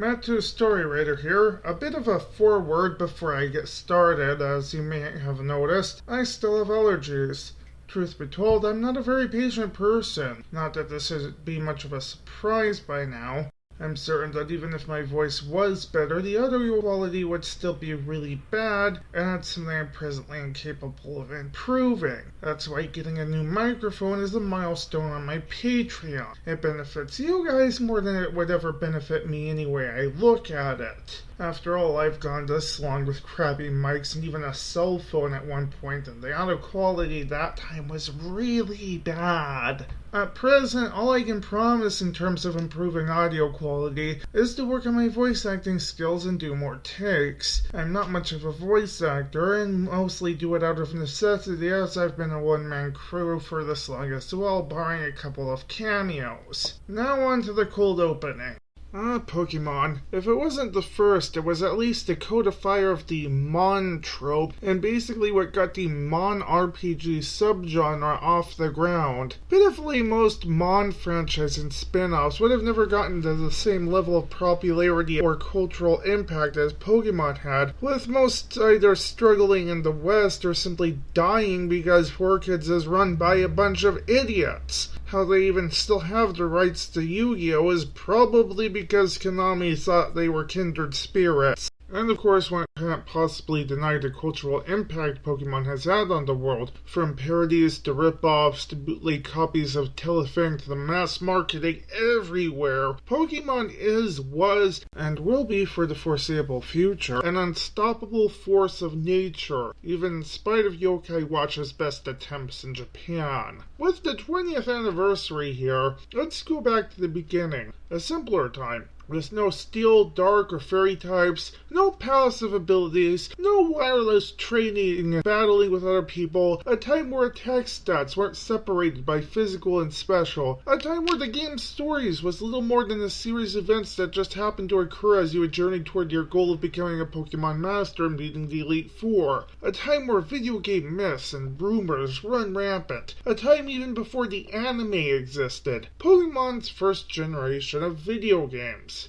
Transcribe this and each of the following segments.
Matthew Story Writer here. A bit of a foreword before I get started. As you may have noticed, I still have allergies. Truth be told, I'm not a very patient person. Not that this would be much of a surprise by now. I'm certain that even if my voice was better, the audio quality would still be really bad, and that's something I'm presently incapable of improving. That's why getting a new microphone is a milestone on my Patreon. It benefits you guys more than it would ever benefit me anyway I look at it. After all, I've gone this long with crappy mics and even a cell phone at one point, and the audio quality that time was really bad. At present, all I can promise in terms of improving audio quality is to work on my voice acting skills and do more takes. I'm not much of a voice actor and mostly do it out of necessity as I've been a one man crew for this long as well, barring a couple of cameos. Now on to the cold opening. Ah, Pokemon. If it wasn't the first, it was at least the codifier of the Mon trope, and basically what got the Mon RPG subgenre off the ground. Pitifully, most Mon franchise and spin offs would have never gotten to the same level of popularity or cultural impact as Pokemon had, with most either struggling in the West or simply dying because 4Kids is run by a bunch of idiots. How they even still have the rights to Yu Gi Oh! is probably because Konami thought they were kindred spirits. And of course, one can't possibly deny the cultural impact Pokemon has had on the world, from parodies to rip-offs to bootleg copies of Telefang to the mass marketing everywhere. Pokemon is, was, and will be for the foreseeable future an unstoppable force of nature, even in spite of Yokai Watch's best attempts in Japan. With the 20th anniversary here, let's go back to the beginning, a simpler time. With no steel, dark, or fairy types, no passive abilities, no wireless training and battling with other people, a time where attack stats weren't separated by physical and special, a time where the game's stories was little more than a series of events that just happened to occur as you would journey toward your goal of becoming a Pokemon Master and beating the Elite Four, a time where video game myths and rumors run rampant, a time even before the anime existed, Pokemon's first generation of video games.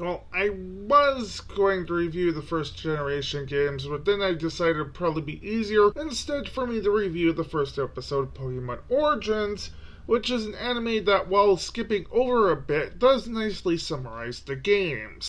Well, I was going to review the first generation games, but then I decided it'd probably be easier instead for me to review the first episode of Pokemon Origins, which is an anime that, while skipping over a bit, does nicely summarize the games.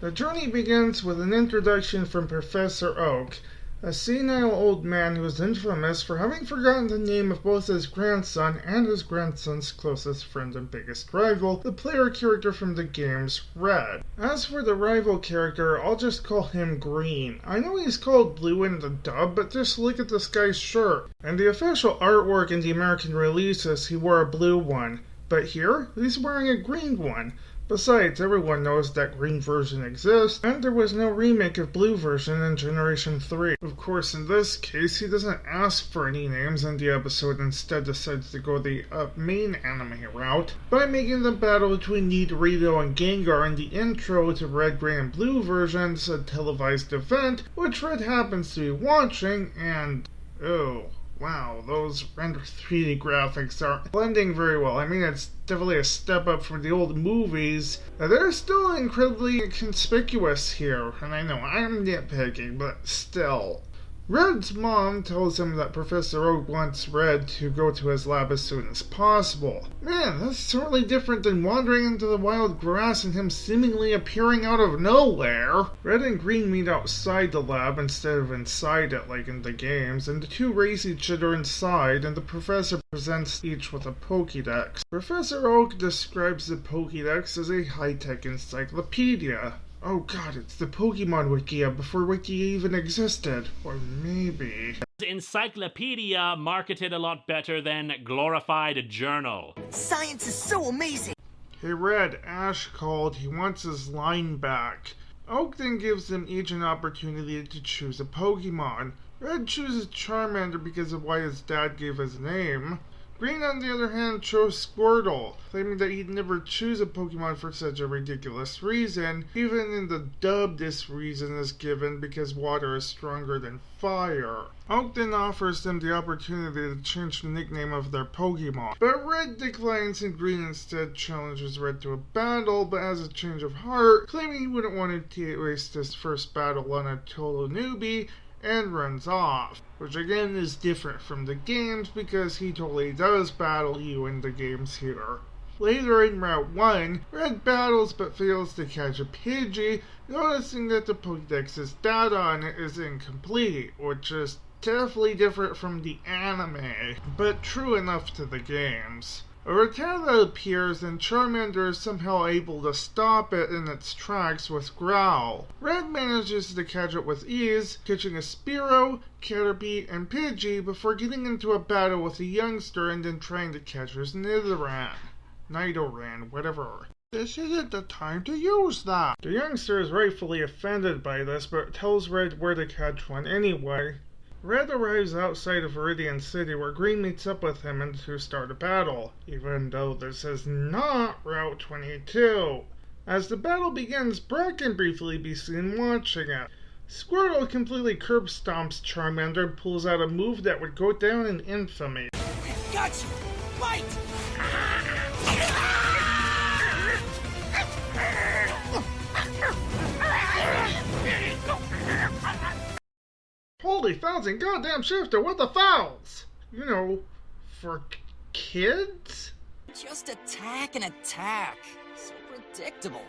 The journey begins with an introduction from Professor Oak, a senile old man who is infamous for having forgotten the name of both his grandson and his grandson's closest friend and biggest rival, the player character from the games Red. As for the rival character, I'll just call him Green. I know he's called Blue in the dub, but just look at this guy's shirt. And the official artwork in the American releases, he wore a blue one. But here, he's wearing a green one. Besides, everyone knows that green version exists, and there was no remake of blue version in Generation 3. Of course, in this case, he doesn't ask for any names in the episode, instead decides to go the uh, main anime route by making the battle between Nidorino and Gengar in the intro to Red, Green, and Blue versions a televised event, which Red happens to be watching, and oh. Wow, those rendered 3D graphics are blending very well. I mean, it's definitely a step up from the old movies. They're still incredibly conspicuous here, and I know I'm nitpicking, but still. Red's mom tells him that Professor Oak wants Red to go to his lab as soon as possible. Man, that's certainly different than wandering into the wild grass and him seemingly appearing out of nowhere. Red and Green meet outside the lab instead of inside it like in the games, and the two race each other inside, and the professor presents each with a Pokédex. Professor Oak describes the Pokédex as a high-tech encyclopedia. Oh god, it's the Pokemon Wikia uh, before Wiki even existed. Or maybe. Encyclopedia marketed a lot better than glorified journal. Science is so amazing! Hey Red, Ash called. He wants his line back. Oak then gives them each an opportunity to choose a Pokemon. Red chooses Charmander because of why his dad gave his name. Green, on the other hand, chose Squirtle, claiming that he'd never choose a Pokemon for such a ridiculous reason. Even in the dub, this reason is given because water is stronger than fire. Oak then offers them the opportunity to change the nickname of their Pokemon, but Red declines and Green instead challenges Red to a battle, but has a change of heart, claiming he wouldn't want to waste his first battle on a total newbie and runs off, which again is different from the games because he totally does battle you in the games here. Later in Route 1, Red battles but fails to catch a Pidgey, noticing that the Pokedex's data on it is incomplete, which is definitely different from the anime, but true enough to the games. A Rattata appears and Charmander is somehow able to stop it in its tracks with Growl. Red manages to catch it with ease, catching a Spearow, Caterpie, and Pidgey before getting into a battle with a youngster and then trying to catch his Nidoran. Nidoran, whatever. This isn't the time to use that. The youngster is rightfully offended by this, but tells Red where to catch one anyway. Red arrives outside of Viridian City where Green meets up with him and to start a battle, even though this is not Route 22. As the battle begins, Brock can briefly be seen watching it. Squirtle completely curb stomps Charmander and pulls out a move that would go down in infamy. Gotcha! Fight! Holy thousand goddamn shifter, what the fouls? You know, for kids? Just attack and attack. So predictable.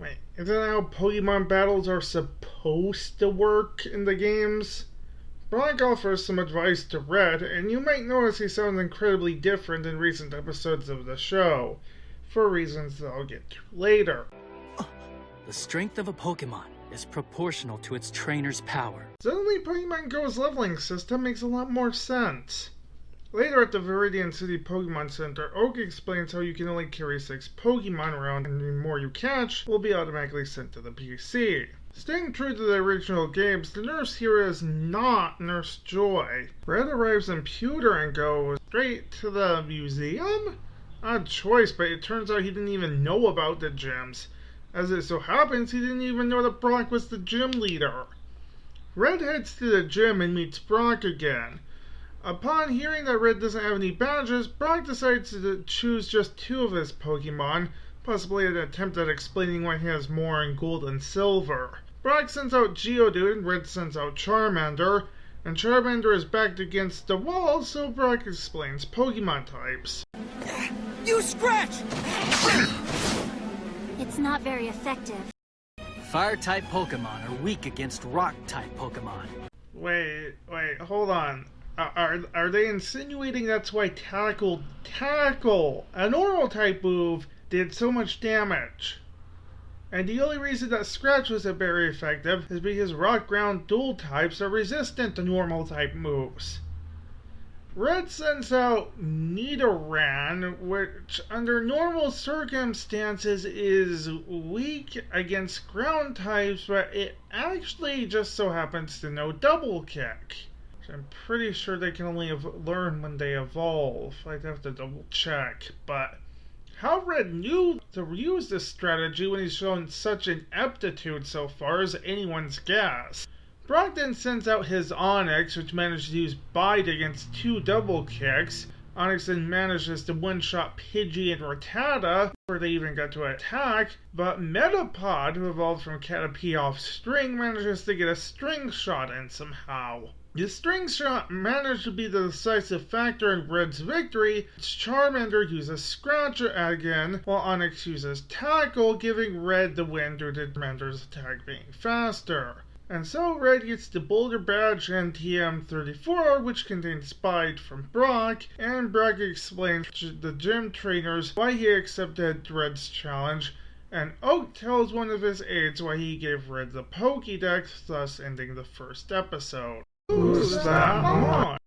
Wait, isn't that how Pokemon battles are supposed to work in the games? Brock offers some advice to Red, and you might notice he sounds incredibly different in recent episodes of the show, for reasons that I'll get to later. The strength of a Pokemon is proportional to its trainer's power. Suddenly, Pokemon Go's leveling system makes a lot more sense. Later at the Viridian City Pokemon Center, Oak explains how you can only carry six Pokemon around, and the more you catch will be automatically sent to the PC. Staying true to the original games, the nurse here is not Nurse Joy. Red arrives in Pewter and goes straight to the museum? Odd choice, but it turns out he didn't even know about the gyms. As it so happens, he didn't even know that Brock was the gym leader. Red heads to the gym and meets Brock again. Upon hearing that Red doesn't have any badges, Brock decides to choose just two of his Pokemon, possibly an attempt at explaining why he has more in gold and silver. Brock sends out Geodude and Red sends out Charmander, and Charmander is backed against the wall, so Brock explains Pokemon types. You scratch! It's not very effective. Fire-type Pokemon are weak against Rock-type Pokemon. Wait, wait, hold on. Are, are, are they insinuating that's why Tackle, Tackle, a normal type move, did so much damage? And the only reason that Scratch wasn't very effective is because Rock Ground dual types are resistant to normal type moves. Red sends out Nidoran, which under normal circumstances is weak against ground types, but it actually just so happens to know Double Kick. Which I'm pretty sure they can only learn when they evolve. I'd have to double check, but how Red knew to use this strategy when he's shown such an aptitude so far is anyone's guess. Brock then sends out his Onix, which manages to use Bite against two double kicks. Onix then manages to one-shot Pidgey and Rattata before they even got to attack, but Metapod, who evolved from Caterpie off String, manages to get a String Shot in somehow. The String Shot managed to be the decisive factor in Red's victory. Charmander uses Scratch again, while Onix uses Tackle, giving Red the win due to Charmander's attack being faster. And so Red gets the Boulder Badge and TM34, which contains Bite from Brock, and Brock explains to the gym trainers why he accepted Red's challenge, and Oak tells one of his aides why he gave Red the Pokédex, thus ending the first episode. Who's that on?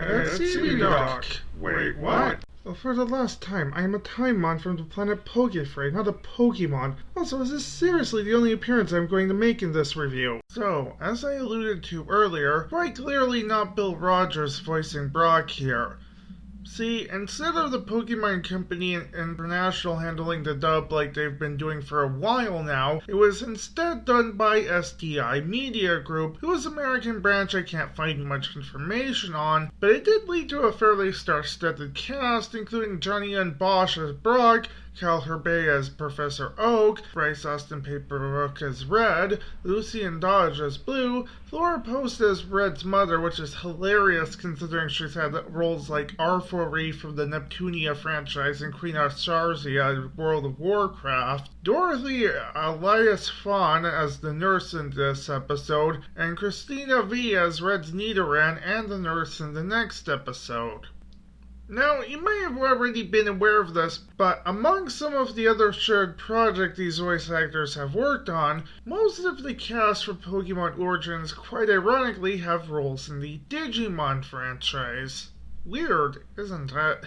It's Doc. Wait, what? For the last time, I am a Timon from the planet Pokefray, not a Pokemon. Also, is this seriously the only appearance I'm going to make in this review? So, as I alluded to earlier, quite clearly not Bill Rogers voicing Brock here. See, instead of the Pokemon Company International handling the dub like they've been doing for a while now, it was instead done by STI Media Group, whose American branch I can't find much information on, but it did lead to a fairly star-studded cast, including Johnny Yong Bosch as Brock, Kyle Hebert as Professor Oak, Bryce Austin Papenbrook as Red, Lucien Dodge as Blue, Laura Post as Red's mother, which is hilarious considering she's had roles like Arfoire from the Neptunia franchise and Queen Azshara in World of Warcraft, Dorothy Elias-Fahn as the nurse in this episode, and Cristina Vee as Red's Nidoran and the nurse in the next episode. Now, you may have already been aware of this, but among some of the other shared projects these voice actors have worked on, most of the cast for Pokemon Origins quite ironically have roles in the Digimon franchise. Weird, isn't it?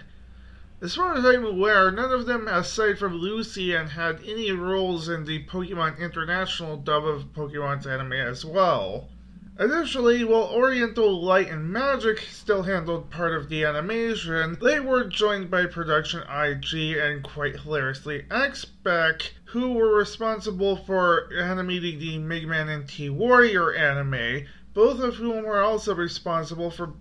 As far as I'm aware, none of them, aside from Lucien, had any roles in the Pokemon International dub of Pokemon's anime as well. Additionally, while Oriental Light and Magic still handled part of the animation, they were joined by production IG and quite hilariously Xebec, who were responsible for animating the Mega Man NT Warrior anime, both of whom were also responsible for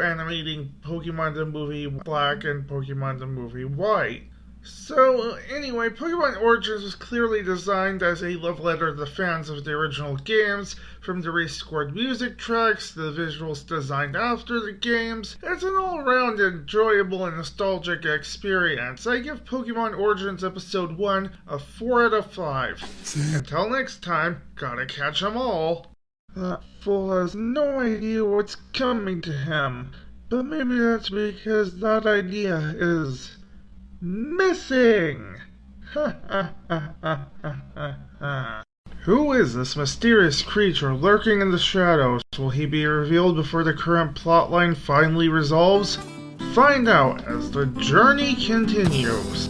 animating Pokemon the Movie Black and Pokemon the Movie White. So, uh, anyway, Pokemon Origins was clearly designed as a love letter to the fans of the original games, from the rescored music tracks to the visuals designed after the games. It's an all round enjoyable and nostalgic experience. I give Pokemon Origins Episode 1 a 4 out of 5. Until next time, gotta catch 'em all. That fool has no idea what's coming to him. But maybe that's because that idea is missing. Who is this mysterious creature lurking in the shadows? Will he be revealed before the current plotline finally resolves? Find out as the journey continues.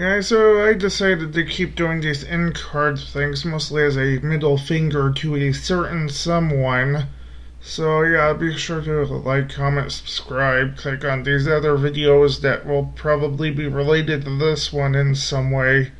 Yeah, so I decided to keep doing these end card things mostly as a middle finger to a certain someone. So yeah, be sure to like, comment, subscribe, click on these other videos that will probably be related to this one in some way.